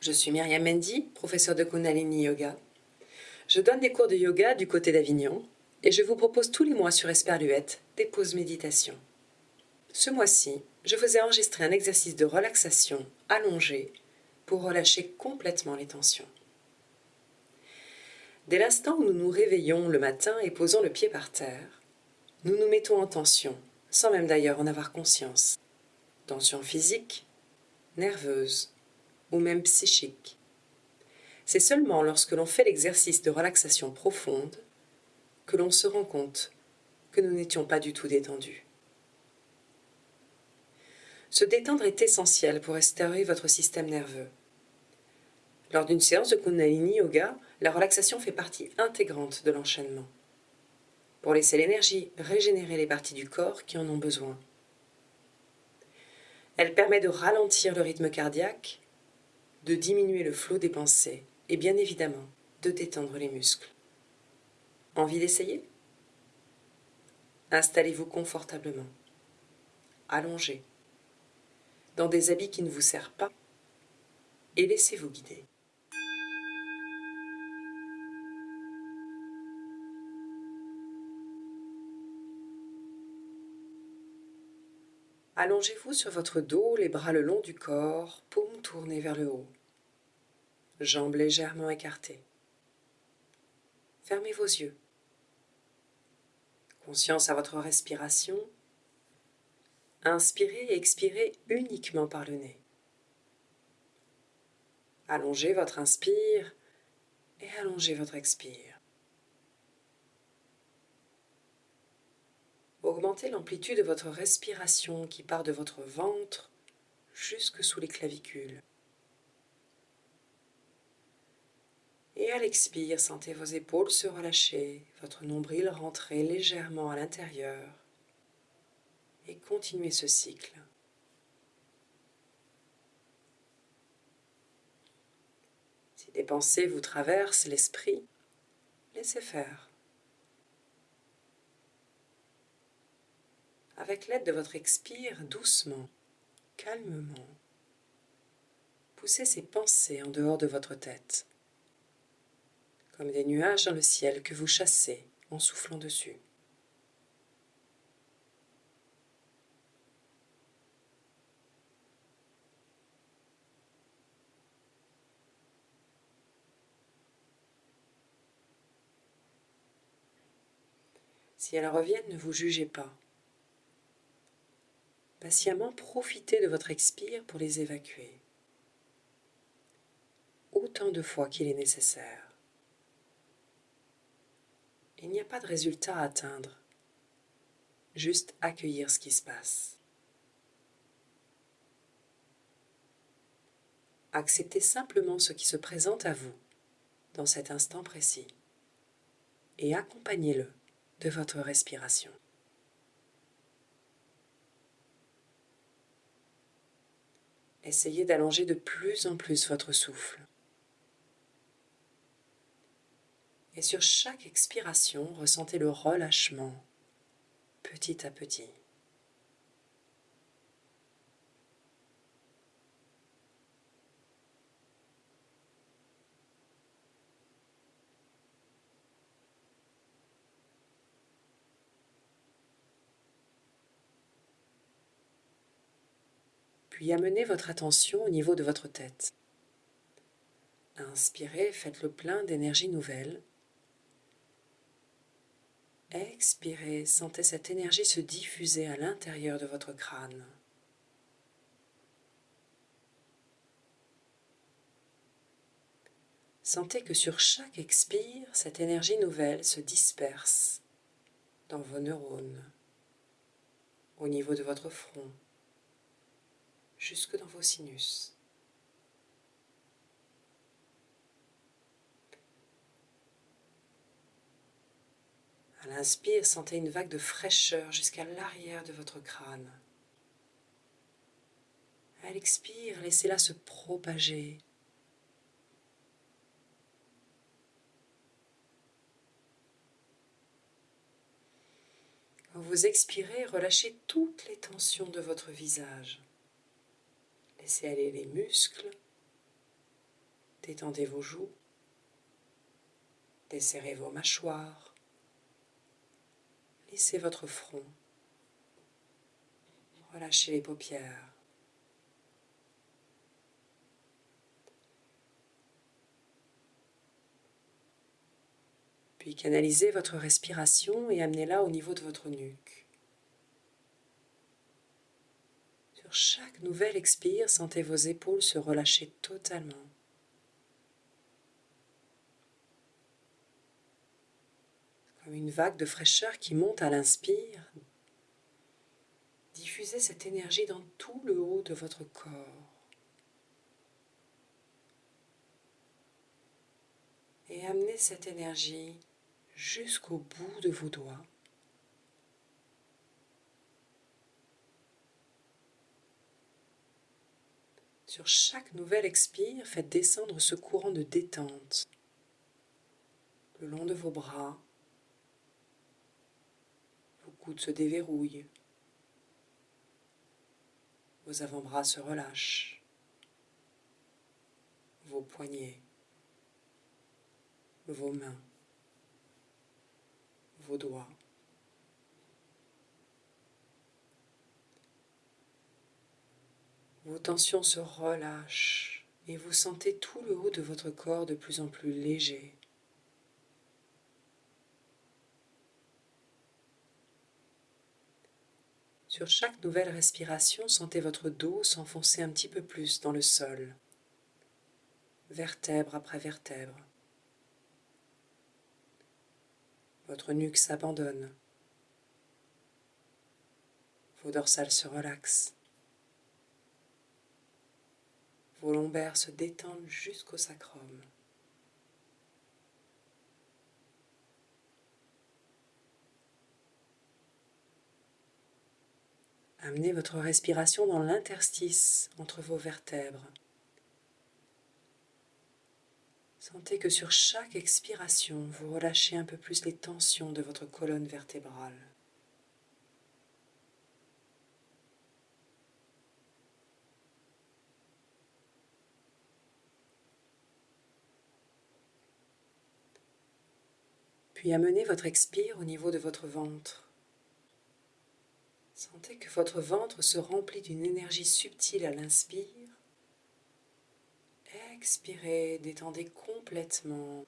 Je suis Myriam Mendy, professeure de Kundalini Yoga. Je donne des cours de yoga du côté d'Avignon et je vous propose tous les mois sur Esperluette des pauses méditation. Ce mois-ci, je vous ai enregistré un exercice de relaxation allongé pour relâcher complètement les tensions. Dès l'instant où nous nous réveillons le matin et posons le pied par terre, nous nous mettons en tension, sans même d'ailleurs en avoir conscience. Tension physique, nerveuse ou même psychique. C'est seulement lorsque l'on fait l'exercice de relaxation profonde que l'on se rend compte que nous n'étions pas du tout détendus. Se détendre est essentiel pour restaurer votre système nerveux. Lors d'une séance de Kundalini Yoga, la relaxation fait partie intégrante de l'enchaînement, pour laisser l'énergie régénérer les parties du corps qui en ont besoin. Elle permet de ralentir le rythme cardiaque, de diminuer le flot des pensées et bien évidemment de détendre les muscles. Envie d'essayer? Installez-vous confortablement, allongez, dans des habits qui ne vous servent pas, et laissez-vous guider. Allongez-vous sur votre dos, les bras le long du corps, paumes tournées vers le haut, jambes légèrement écartées. Fermez vos yeux. Conscience à votre respiration. Inspirez et expirez uniquement par le nez. Allongez votre inspire et allongez votre expire. L'amplitude de votre respiration qui part de votre ventre jusque sous les clavicules. Et à l'expire, sentez vos épaules se relâcher, votre nombril rentrer légèrement à l'intérieur. Et continuez ce cycle. Si des pensées vous traversent l'esprit, laissez faire. Avec l'aide de votre expire doucement, calmement. Poussez ces pensées en dehors de votre tête, comme des nuages dans le ciel que vous chassez en soufflant dessus. Si elles reviennent, ne vous jugez pas. Patiemment profitez de votre expire pour les évacuer, autant de fois qu'il est nécessaire. Il n'y a pas de résultat à atteindre, juste accueillir ce qui se passe. Acceptez simplement ce qui se présente à vous dans cet instant précis et accompagnez-le de votre respiration. Essayez d'allonger de plus en plus votre souffle. Et sur chaque expiration, ressentez le relâchement petit à petit. Puis amenez votre attention au niveau de votre tête. Inspirez, faites le plein d'énergie nouvelle. Expirez, sentez cette énergie se diffuser à l'intérieur de votre crâne. Sentez que sur chaque expire, cette énergie nouvelle se disperse dans vos neurones, au niveau de votre front, jusque dans vos sinus. À l'inspire, sentez une vague de fraîcheur jusqu'à l'arrière de votre crâne. À l'expire, laissez-la se propager. Quand vous expirez, relâchez toutes les tensions de votre visage. Laissez aller les muscles. Détendez vos joues. Desserrez vos mâchoires. Lissez votre front. Relâchez les paupières. Puis canalisez votre respiration et amenez-la au niveau de votre nuque. Chaque nouvelle expire, sentez vos épaules se relâcher totalement. Comme une vague de fraîcheur qui monte à l'inspire, diffusez cette énergie dans tout le haut de votre corps. Et amenez cette énergie jusqu'au bout de vos doigts. Sur chaque nouvelle expire, faites descendre ce courant de détente le long de vos bras. Vos coudes se déverrouillent. Vos avant-bras se relâchent. Vos poignets. Vos mains vos doigts. Vos tensions se relâchent et vous sentez tout le haut de votre corps de plus en plus léger. Sur chaque nouvelle respiration, sentez votre dos s'enfoncer un petit peu plus dans le sol, vertèbre après vertèbre. Votre nuque s'abandonne. Vos dorsales se relaxent. Vos lombaires se détendent jusqu'au sacrum. Amenez votre respiration dans l'interstice entre vos vertèbres. Sentez que sur chaque expiration, vous relâchez un peu plus les tensions de votre colonne vertébrale. Puis amenez votre expire au niveau de votre ventre. Sentez que votre ventre se remplit d'une énergie subtile à l'inspire expirez, détendez complètement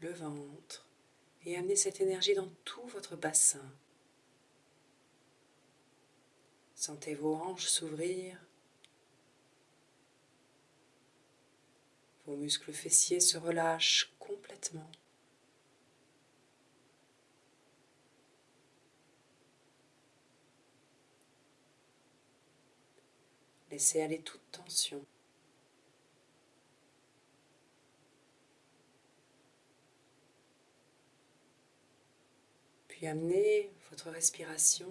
le ventre et amenez cette énergie dans tout votre bassin. Sentez vos hanches s'ouvrir, vos muscles fessiers se relâchent complètement. Laissez aller toute tension. amenez votre respiration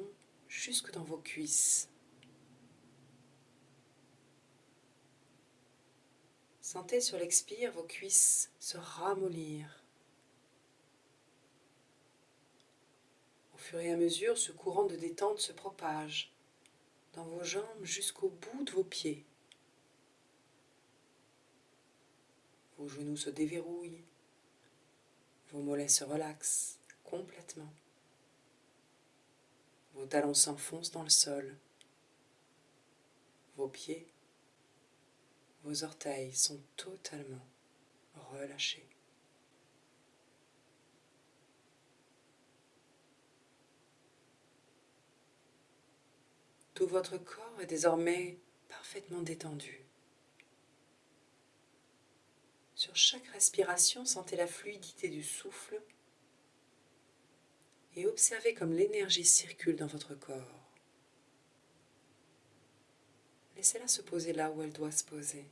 jusque dans vos cuisses. Sentez sur l'expire vos cuisses se ramollir. Au fur et à mesure, ce courant de détente se propage dans vos jambes jusqu'au bout de vos pieds. Vos genoux se déverrouillent, vos mollets se relaxent complètement. Vos talons s'enfoncent dans le sol. Vos pieds, vos orteils sont totalement relâchés. Tout votre corps est désormais parfaitement détendu. Sur chaque respiration, sentez la fluidité du souffle et observez comme l'énergie circule dans votre corps. Laissez-la se poser là où elle doit se poser.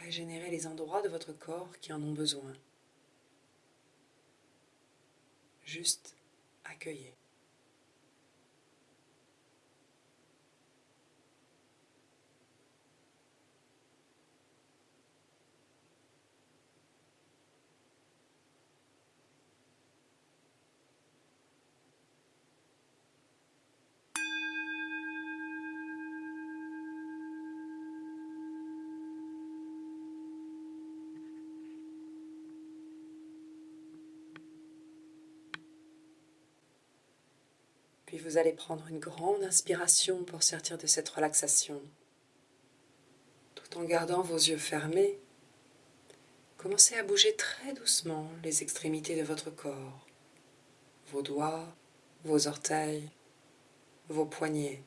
Régénérez les endroits de votre corps qui en ont besoin. Juste accueillez. Vous allez prendre une grande inspiration pour sortir de cette relaxation. Tout en gardant vos yeux fermés, commencez à bouger très doucement les extrémités de votre corps, vos doigts, vos orteils, vos poignets,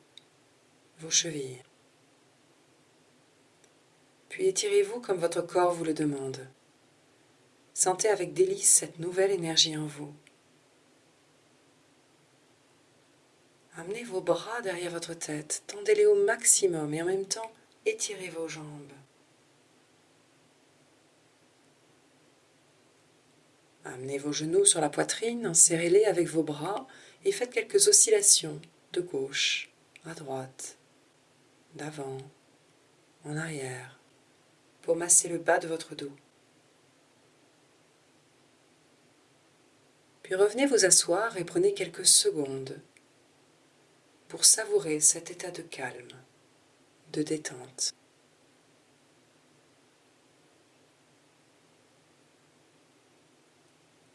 vos chevilles. Puis étirez-vous comme votre corps vous le demande. Sentez avec délice cette nouvelle énergie en vous. Amenez vos bras derrière votre tête, tendez-les au maximum et en même temps étirez vos jambes. Amenez vos genoux sur la poitrine, serrez-les avec vos bras et faites quelques oscillations de gauche à droite, d'avant, en arrière, pour masser le bas de votre dos. Puis revenez vous asseoir et prenez quelques secondes pour savourer cet état de calme, de détente.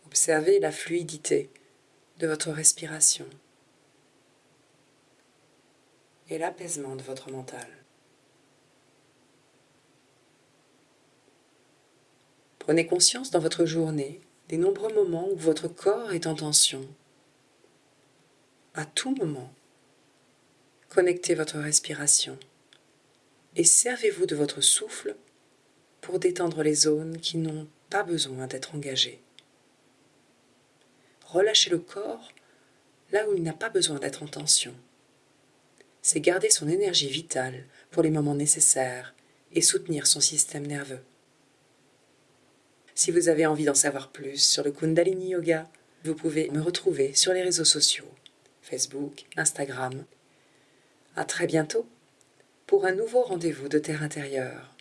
Observez la fluidité de votre respiration et l'apaisement de votre mental. Prenez conscience dans votre journée des nombreux moments où votre corps est en tension. À tout moment, Connectez votre respiration et servez-vous de votre souffle pour détendre les zones qui n'ont pas besoin d'être engagées. Relâchez le corps là où il n'a pas besoin d'être en tension. C'est garder son énergie vitale pour les moments nécessaires et soutenir son système nerveux. Si vous avez envie d'en savoir plus sur le Kundalini Yoga, vous pouvez me retrouver sur les réseaux sociaux, Facebook, Instagram à très bientôt pour un nouveau rendez-vous de Terre intérieure.